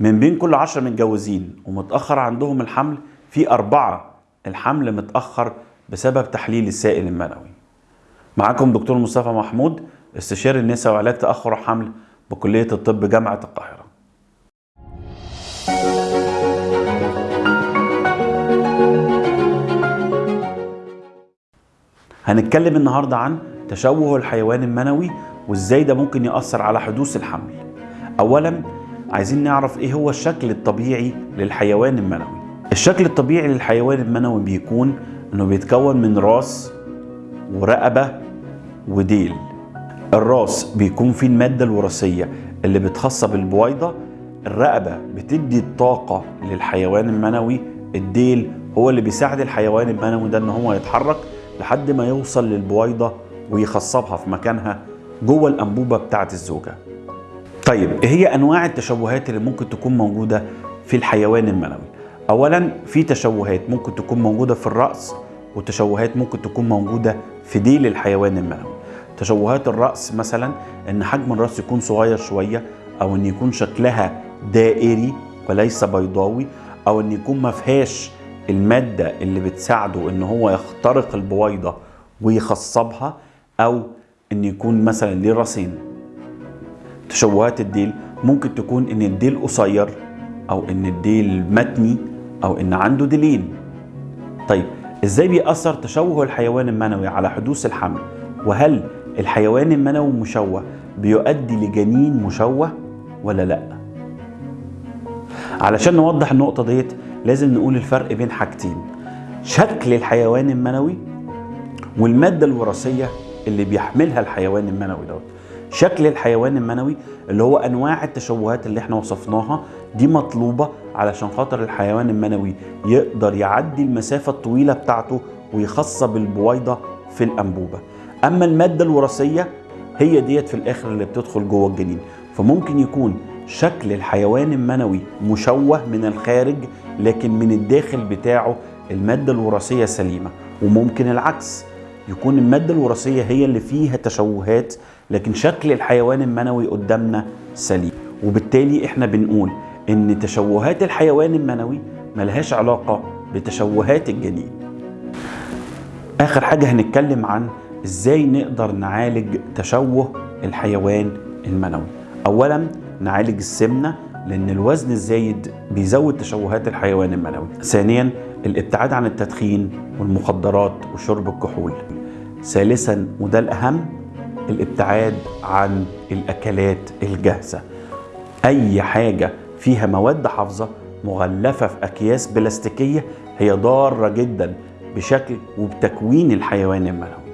من بين كل عشرة متجوزين ومتأخر عندهم الحمل في أربعة الحمل متأخر بسبب تحليل السائل المنوي. معاكم دكتور مصطفى محمود استشاري النساء وعلاج تأخر الحمل بكلية الطب جامعة القاهرة. هنتكلم النهاردة عن تشوه الحيوان المنوي وإزاي ده ممكن يأثر على حدوث الحمل. اولا عايزين نعرف إيه هو الشكل الطبيعي للحيوان المنوي. الشكل الطبيعي للحيوان المنوي بيكون إنه بيتكون من راس ورقبة وديل. الراس بيكون فيه المادة الوراثية اللي بتخص بالبويضة. الرقبة بتدي الطاقة للحيوان المنوي. الديل هو اللي بيساعد الحيوان المنوي ده إن هو يتحرك لحد ما يوصل للبويضة ويخصبها في مكانها جوه الأنبوبة بتاعة الزوجة. طيب إيه هي أنواع التشوهات اللي ممكن تكون موجودة في الحيوان المنوي اولا في تشوهات ممكن تكون موجودة في الرأس وتشوهات ممكن تكون موجودة في ديل الحيوان المنوي تشوهات الرأس مثلا إن حجم الرأس يكون صغير شوية أو إن يكون شكلها دائري وليس بيضاوي أو إن يكون ما فيهاش المادة اللي بتساعده إن هو يخترق البويضة ويخصبها أو إن يكون مثلا ليه راسين. تشوهات الديل ممكن تكون إن الديل قصير أو إن الديل متني أو إن عنده ديلين طيب إزاي بيأثر تشوه الحيوان المنوي على حدوث الحمل؟ وهل الحيوان المنوي مشوه بيؤدي لجنين مشوه ولا لأ؟ علشان نوضح النقطة ديت لازم نقول الفرق بين حاجتين شكل الحيوان المنوي والمادة الوراثية اللي بيحملها الحيوان المنوي دوت. شكل الحيوان المنوي اللي هو أنواع التشوهات اللي إحنا وصفناها دي مطلوبة علشان خاطر الحيوان المنوي يقدر يعدي المسافة الطويلة بتاعته ويخصب البويضه في الأنبوبة. أما المادة الوراثية هي ديت في الآخر اللي بتدخل جوه الجنين. فممكن يكون شكل الحيوان المنوي مشوه من الخارج لكن من الداخل بتاعه المادة الوراثية سليمة. وممكن العكس يكون المادة الوراثية هي اللي فيها تشوهات لكن شكل الحيوان المنوي قدامنا سليم. وبالتالي إحنا بنقول إن تشوهات الحيوان المنوي ملهاش علاقة بتشوهات الجنين. آخر حاجة هنتكلم عن إزاي نقدر نعالج تشوه الحيوان المنوي. اولا نعالج السمنة لأن الوزن الزايد بيزود تشوهات الحيوان المنوي. ثانيا الابتعاد عن التدخين والمخدرات وشرب الكحول. ثالثا وده الأهم الابتعاد عن الأكلات الجاهزة. أي حاجة فيها مواد حافظة مغلفة في أكياس بلاستيكية هي ضارة جدا بشكل وبتكوين الحيوان المنوي.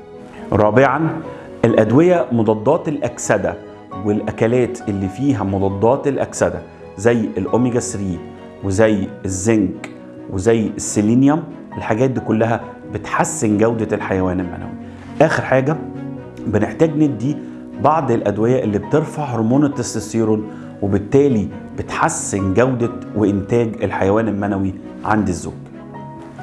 رابعا الأدوية مضادات الأكسدة والأكلات اللي فيها مضادات الأكسدة زي الأوميجا 3 وزي الزنك وزي السيلينيوم الحاجات دي كلها بتحسن جودة الحيوان المنوي آخر حاجة بنحتاج ندي بعض الأدوية اللي بترفع هرمون التستوستيرون وبالتالي بتحسن جودة وإنتاج الحيوان المنوي عند الزوج.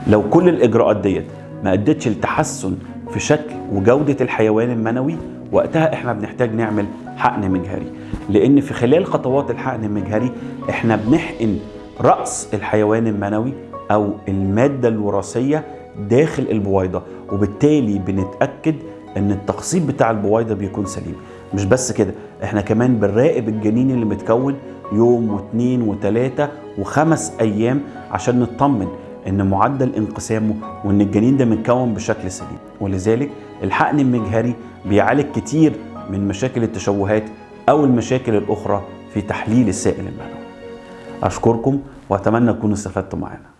لو كل الإجراءات ديت ما أدتش لتحسن في شكل وجودة الحيوان المنوي وقتها إحنا بنحتاج نعمل حقن مجهري لأن في خلال خطوات الحقن المجهري إحنا بنحقن رأس الحيوان المنوي أو المادة الوراثية داخل البويضة وبالتالي بنتأكد إن التخصيب بتاع البويضة بيكون سليم. مش بس كده إحنا كمان بنراقب الجنين اللي متكون يوم واثنين وثلاثة وخمس أيام عشان نطمن إن معدل انقسامه وإن الجنين ده متكون بشكل سليم. ولذلك الحقن المجهري بيعالج كتير من مشاكل التشوهات أو المشاكل الأخرى في تحليل السائل المنوي أشكركم وأتمنى تكونوا استفدتوا معانا.